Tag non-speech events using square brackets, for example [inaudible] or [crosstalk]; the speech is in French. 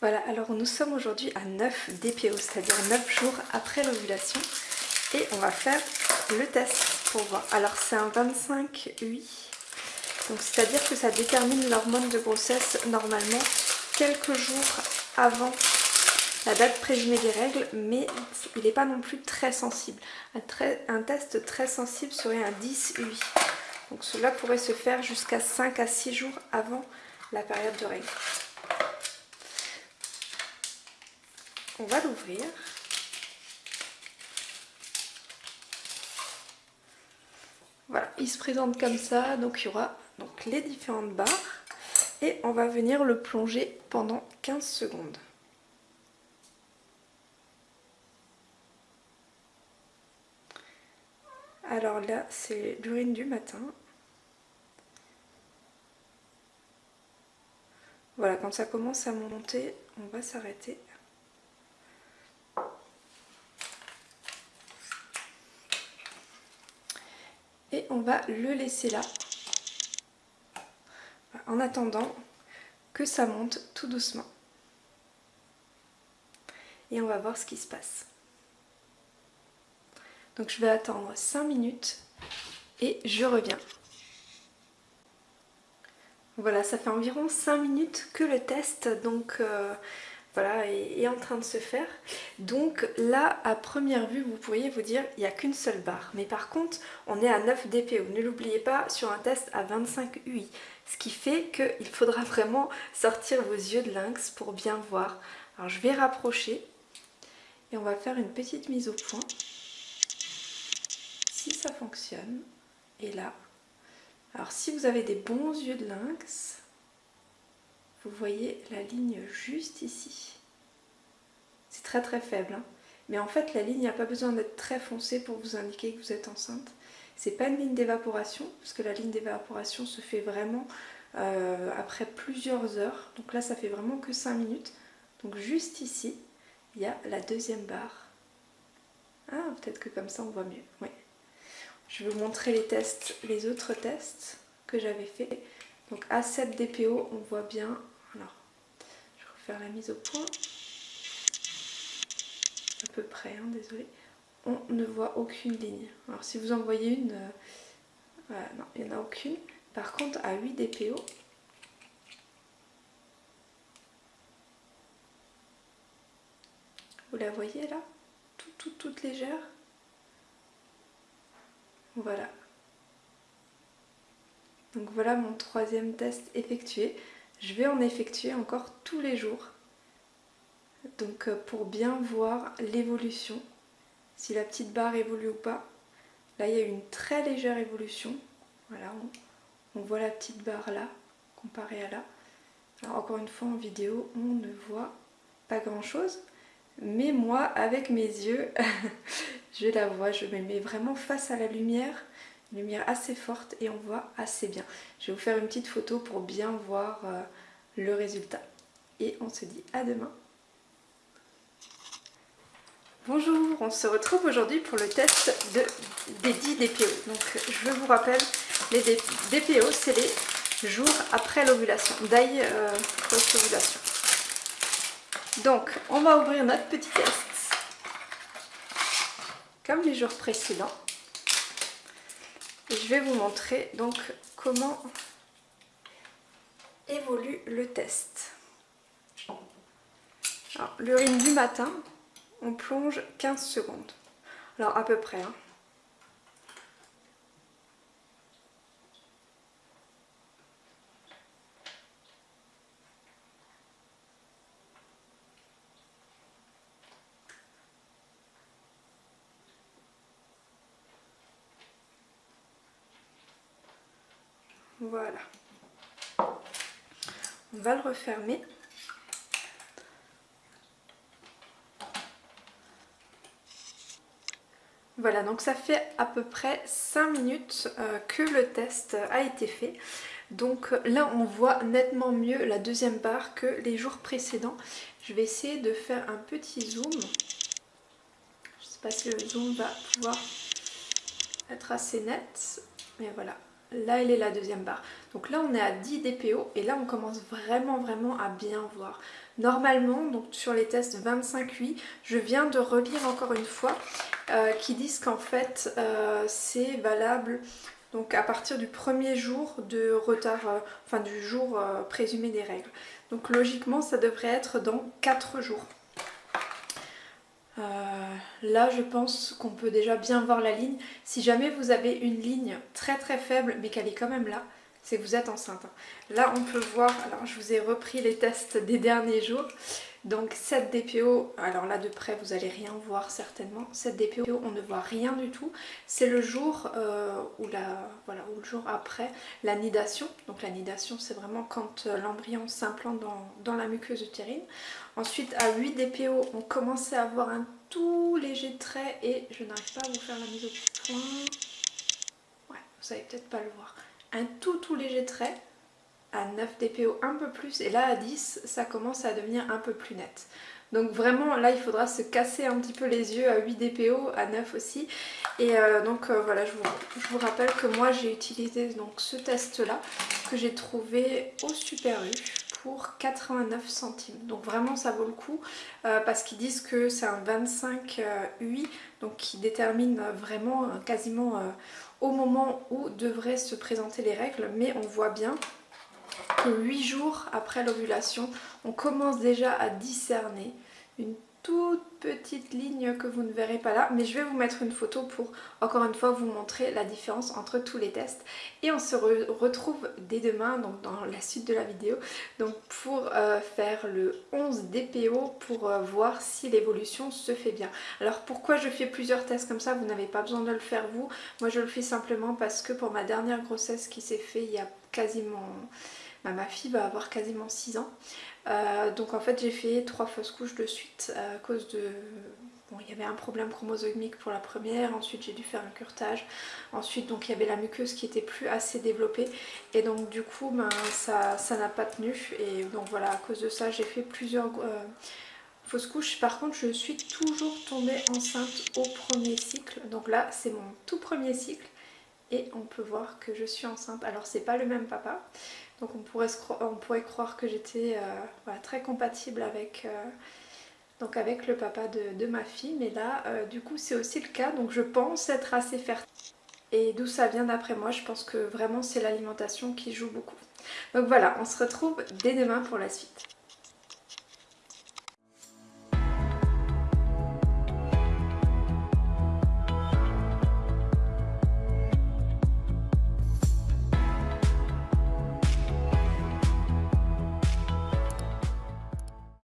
Voilà, alors nous sommes aujourd'hui à 9 DPO, c'est-à-dire 9 jours après l'ovulation. Et on va faire le test pour voir. Alors c'est un 25 UI, donc c'est-à-dire que ça détermine l'hormone de grossesse normalement quelques jours avant la date présumée des règles, mais il n'est pas non plus très sensible. Un, test très sensible serait un 10 UI. Donc cela pourrait se faire jusqu'à 5 à 6 jours avant la période de règles. On va l'ouvrir. Voilà, il se présente comme ça, donc il y aura donc, les différentes barres et on va venir le plonger pendant 15 secondes. Alors là, c'est l'urine du matin. Voilà, quand ça commence à monter, on va s'arrêter. On va le laisser là, en attendant que ça monte tout doucement. Et on va voir ce qui se passe. Donc je vais attendre 5 minutes et je reviens. Voilà, ça fait environ 5 minutes que le test donc euh, voilà, est, en train de se faire. Donc là, à première vue, vous pourriez vous dire il n'y a qu'une seule barre. Mais par contre, on est à 9 DPO. Ne l'oubliez pas, sur un test à 25 UI. Ce qui fait qu'il faudra vraiment sortir vos yeux de lynx pour bien voir. Alors je vais rapprocher et on va faire une petite mise au point. Si ça fonctionne, et là, alors si vous avez des bons yeux de lynx, vous voyez la ligne juste ici. C'est très très faible, hein. mais en fait la ligne n'a pas besoin d'être très foncée pour vous indiquer que vous êtes enceinte. C'est pas une ligne d'évaporation, parce que la ligne d'évaporation se fait vraiment euh, après plusieurs heures. Donc là ça fait vraiment que 5 minutes. Donc juste ici, il y a la deuxième barre. Ah, peut-être que comme ça on voit mieux. Oui. Je vais vous montrer les tests, les autres tests que j'avais fait. Donc à 7 DPO, on voit bien la mise au point. À peu près, hein, désolé. On ne voit aucune ligne. Alors si vous en voyez une, euh, non, il n'y en a aucune. Par contre, à 8 DPO, vous la voyez là? Toute, toute, toute légère? Voilà. Donc voilà mon troisième test effectué. Je vais en effectuer encore tous les jours. Donc euh, pour bien voir l'évolution, si la petite barre évolue ou pas. Là il y a une très légère évolution. Voilà, on, voit la petite barre là, comparée à là. Alors encore une fois en vidéo, on ne voit pas grand chose. Mais moi, avec mes yeux, [laughs] je la vois, je me mets vraiment face à la lumière lumière assez forte et on voit assez bien. Je vais vous faire une petite photo pour bien voir euh, le résultat. Et on se dit à demain. Bonjour, on se retrouve aujourd'hui pour le test de, des 10 DPO. Donc je vous rappelle, les DPO c'est les jours après l'ovulation, d'ailleurs euh, post-ovulation. Donc on va ouvrir notre petit test comme les jours précédents je vais vous montrer donc comment évolue le test. L'urine du matin, on plonge 15 secondes. Alors à peu près. Hein. Voilà. On va le refermer. Voilà, donc ça fait à peu près 5 minutes euh, que le test a été fait. Donc là, on voit nettement mieux la deuxième barre que les jours précédents. Je vais essayer de faire un petit zoom. Je ne sais pas si le zoom va pouvoir être assez net, mais voilà. Là elle est la deuxième barre. Donc là on est à 10 DPO et là on commence vraiment vraiment à bien voir. Normalement, donc sur les tests 25-8, je viens de relire encore une fois euh, qui disent qu'en fait euh, c'est valable donc à partir du premier jour de retard, euh, enfin du jour présumé des règles. Donc logiquement ça devrait être dans 4 jours. Là je pense qu'on peut déjà bien voir la ligne. Si jamais vous avez une ligne très très faible mais qu'elle est quand même là, c'est que vous êtes enceinte. Là on peut voir, alors je vous ai repris les tests des derniers jours, donc 7 DPO, alors là de près vous allez rien voir certainement, 7 DPO on ne voit rien du tout, c'est le jour euh, ou, voilà, le jour après la nidation, donc la nidation c'est vraiment quand euh, l'embryon s'implante dans, la muqueuse utérine. Ensuite à 8 DPO on commençait à avoir un tout léger trait et je n'arrive pas à vous faire la mise au point, ouais vous savez peut-être pas le voir un tout tout léger trait à 9 dpo un peu plus et là à 10 ça commence à devenir un peu plus net. Donc vraiment là il faudra se casser un petit peu les yeux à 8 dpo, à 9 aussi. Et euh, donc euh, voilà je vous, je vous, rappelle que moi j'ai utilisé donc ce test là que j'ai trouvé au Super U pour 89 centimes. Donc vraiment ça vaut le coup euh, parce qu'ils disent que c'est un 25 UI donc qui détermine vraiment quasiment au moment où devraient se présenter les règles, mais on voit bien que 8 jours après l'ovulation, on commence déjà à discerner une toute petite ligne que vous ne verrez pas là mais je vais vous mettre une photo pour encore une fois vous montrer la différence entre tous les tests. Et on se retrouve dès demain donc dans la suite de la vidéo donc pour euh, faire le 11 DPO pour euh, voir si l'évolution se fait bien. Alors pourquoi je fais plusieurs tests comme ça? Vous n'avez pas besoin de le faire vous. Moi je le fais simplement parce que pour ma dernière grossesse qui s'est fait il y a quasiment bah, ma fille va avoir quasiment 6 ans. Euh, donc en fait j'ai fait trois fausses couches de suite à cause de... Bon, il y avait un problème chromosomique pour la première, ensuite j'ai dû faire un curtage, ensuite donc il y avait la muqueuse qui était plus assez développée. Et donc du coup ben, ça n'a pas tenu. Et donc voilà à cause de ça j'ai fait plusieurs euh, fausses couches. Par contre je suis toujours tombée enceinte au premier cycle, donc là c'est mon tout premier cycle. Et on peut voir que je suis enceinte. Alors c'est pas le même papa, donc on pourrait, croire que j'étais euh, très compatible avec, euh, donc avec le papa de, ma fille, mais là euh, du coup c'est aussi le cas, donc je pense être assez fertile. Et d'où ça vient d'après moi, je pense que vraiment c'est l'alimentation qui joue beaucoup. Donc voilà, on se retrouve dès demain pour la suite.